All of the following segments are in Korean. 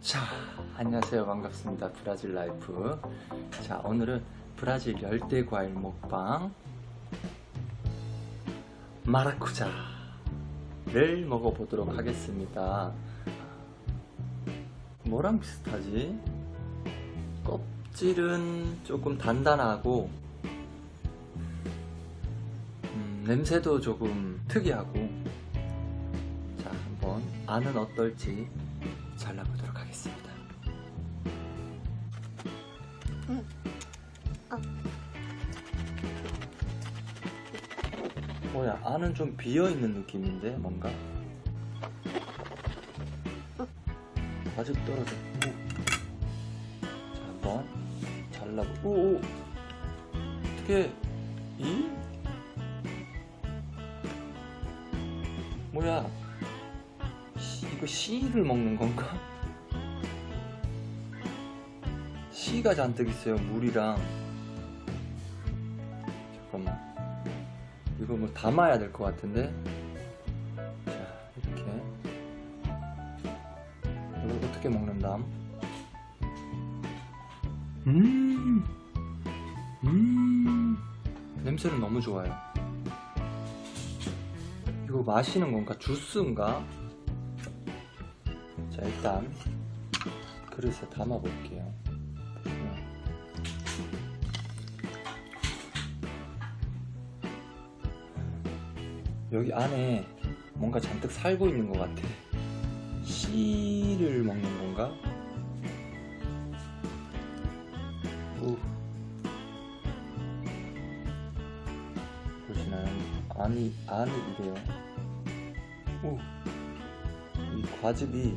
자 안녕하세요. 반갑습니다. 브라질 라이프. 자 오늘은 브라질 열대 과일 먹방 마라쿠자를 먹어보도록 하겠습니다. 뭐랑 비슷하지? 껍질은 조금 단단하고 냄새도 조금 특이하고. 자 한번 안은 어떨지 잘라보도록 하겠습니다. 뭐야 안은 좀 비어있는 느낌인데 뭔가? 아직 떨어져. 오. 자 한번 잘라보 오오. 어떻게 이? 씨를 먹는 건가? 씨가 잔뜩 있어요 물이랑. 잠깐만. 이거 뭐 담아야 될 것 같은데? 자 이렇게. 이걸 어떻게 먹는담? 음, 음. 냄새는 너무 좋아요. 이거 마시는 건가? 주스인가 자 일단 그릇에 담아 볼게요 여기 안에 뭔가 잔뜩 살고 있는 것 같아 씨를 먹는 건가? 오. 보시나요? 안이, 안이 이래요 오. 이 과즙이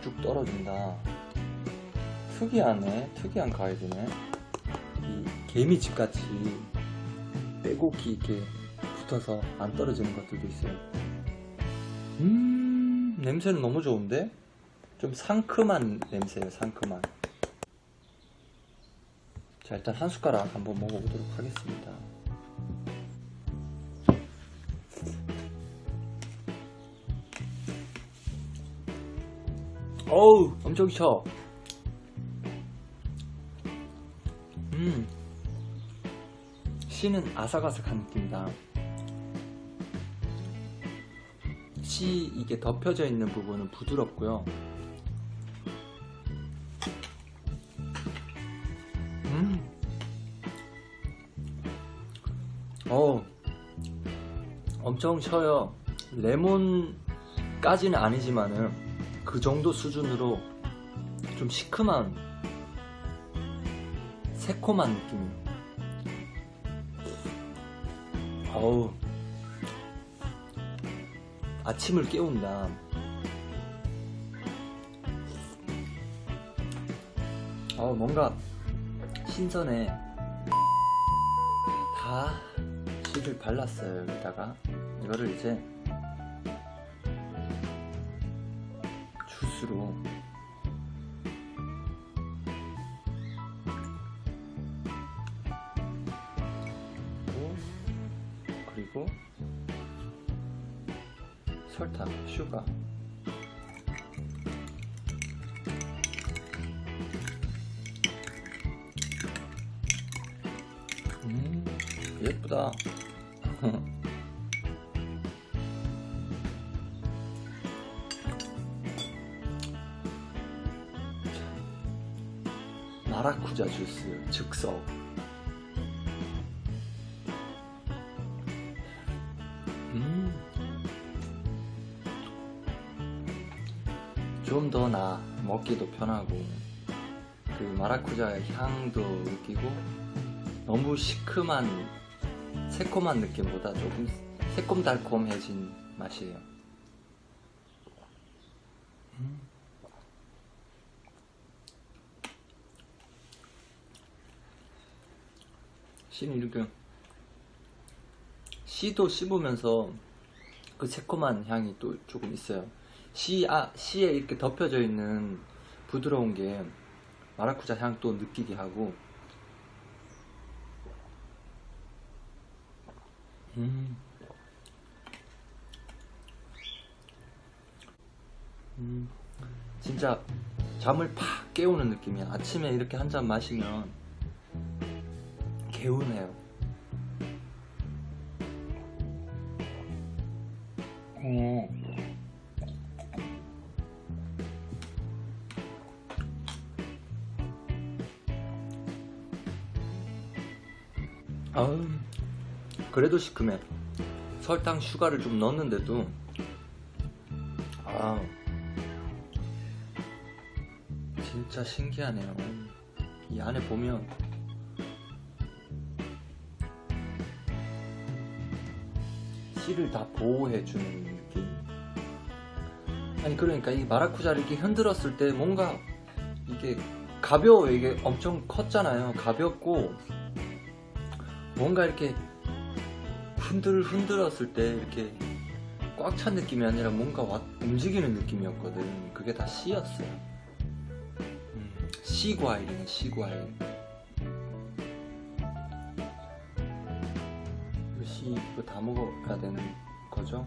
쭉쭉 떨어진다. 특이하네. 특이한 과일이네. 이 개미집 같이 빼곡히 이렇게 붙어서 안 떨어지는 것들도 있어요. 음 냄새는 너무 좋은데? 좀 상큼한 냄새예요 상큼한. 자 일단 한 숟가락 한번 먹어보도록 하겠습니다 어우 엄청 셔 음, 씨는 아삭아삭한 느낌이다. 씨 이게 덮여져 있는 부분은 부드럽고요. 음, 어, 엄청 셔요. 레몬까지는 아니지만은 그 정도 수준으로 좀 시큼한 새콤한 느낌이에요. 어우. 아침을 깨운다. 어우 뭔가 신선해. 다 씨를 발랐어요 여기다가. 이거를 이제 주스로 그리고 설탕, 슈가. 음 예쁘다 마라쿠자 주스 즉석 음. 좀 더 나 먹기도 편하고 그 마라쿠자의 향도 느끼고 너무 시큼한 새콤한 느낌보다 조금 새콤달콤해진 맛이에요 음. 씨는 이렇게 씨도 씹으면서 그 새콤한 향이 또 조금 있어요. 씨, 아, 씨에 이렇게 덮여져 있는 부드러운 게 마라쿠자 향 또 느끼게 하고 음. 음. 진짜 잠을 팍 깨우는 느낌이야. 아침에 이렇게 한 잔 마시면 개운해요. 어. 아우, 그래도 시큼해. 설탕 슈가를 좀 넣었는데도, 아, 진짜 신기하네요. 이 안에 보면, 씨를 다 보호해주는 느낌. 아니, 그러니까 이 마라쿠자를 이렇게 흔들었을 때 뭔가 이게 가벼워. 이게 엄청 컸잖아요. 가볍고, 뭔가 이렇게 흔들 흔들었을 때 이렇게 꽉 찬 느낌이 아니라 뭔가 와- 움직이는 느낌이었거든. 그게 다 씨였어요. 음, 씨 과일이네, 씨 과일. 이거 다 먹어야 되는 거죠?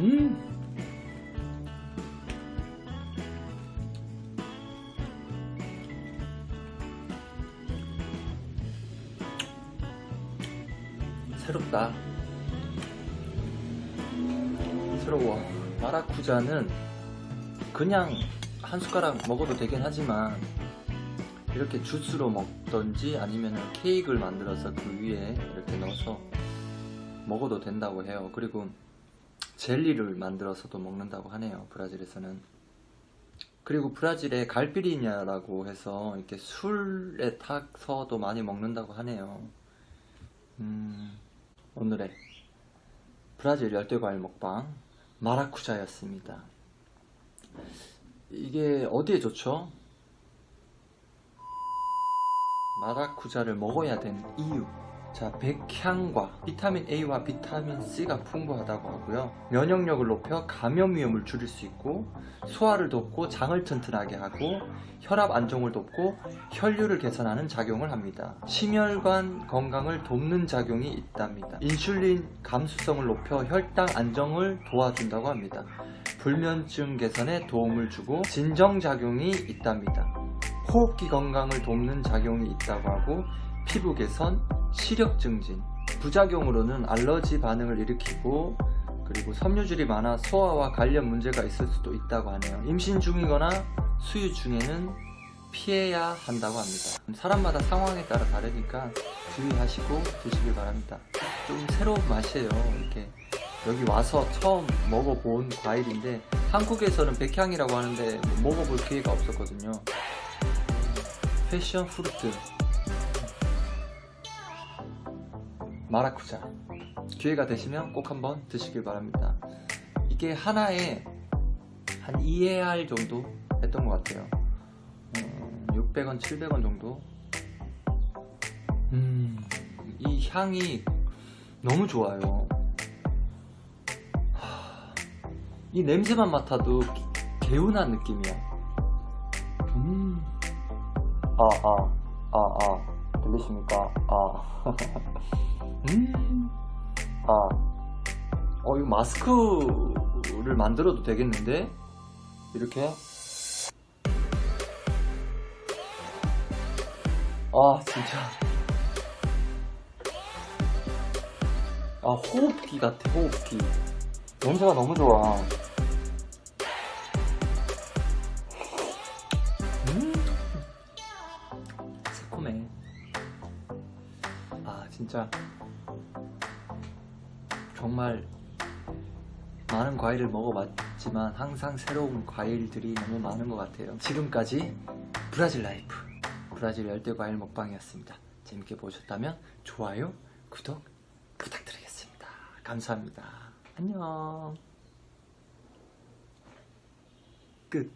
음. 새롭다. 새로워. 마라쿠자는 그냥 한 숟가락 먹어도 되긴 하지만 이렇게 주스로 먹던지 아니면 케이크를 만들어서 그 위에 이렇게 넣어서 먹어도 된다고 해요. 그리고 젤리를 만들어서도 먹는다고 하네요. 브라질에서는. 그리고 브라질에 갈피리냐라고 해서 이렇게 술에 타서도 많이 먹는다고 하네요. 음, 오늘의 브라질 열대과일 먹방 마라쿠자였습니다. 이게 어디에 좋죠? 마라쿠자를 먹어야 되는 이유. 자, 백향과 비타민 A와 비타민 C가 풍부하다고 하고요. 면역력을 높여 감염 위험을 줄일 수 있고 소화를 돕고 장을 튼튼하게 하고 혈압 안정을 돕고 혈류를 개선하는 작용을 합니다. 심혈관 건강을 돕는 작용이 있답니다. 인슐린 감수성을 높여 혈당 안정을 도와준다고 합니다. 불면증 개선에 도움을 주고 진정작용이 있답니다. 호흡기 건강을 돕는 작용이 있다고 하고 피부 개선, 시력 증진, 부작용으로는 알러지 반응을 일으키고 그리고 섬유질이 많아 소화와 관련 문제가 있을 수도 있다고 하네요. 임신 중이거나 수유 중에는 피해야 한다고 합니다. 사람마다 상황에 따라 다르니까 주의하시고 드시길 바랍니다. 좀 새로운 맛이에요. 이렇게 여기 와서 처음 먹어본 과일인데 한국에서는 백향이라고 하는데 먹어볼 기회가 없었거든요. 패션 프루트 마라쿠자. 기회가 되시면 꼭 한번 드시길 바랍니다. 이게 하나에 한 2AR 정도 했던 것 같아요. 음, 600원 700원 정도. 음, 이 향이 너무 좋아요. 하, 이 냄새만 맡아도 개운한 느낌이야. 음. 아, 아, 아, 아, 들리십니까? 아. 음. 아. 어, 이거 마스크를 만들어도 되겠는데? 이렇게. 아, 진짜. 아, 호흡기 같아, 호흡기. 냄새가 너무 좋아. 음. 새콤해. 아, 진짜. 정말 많은 과일을 먹어봤지만 항상 새로운 과일들이 너무 많은 것 같아요. 지금까지 브라질 라이프 브라질 열대 과일 먹방이었습니다. 재밌게 보셨다면 좋아요, 구독 부탁드리겠습니다. 감사합니다. 안녕. 끝.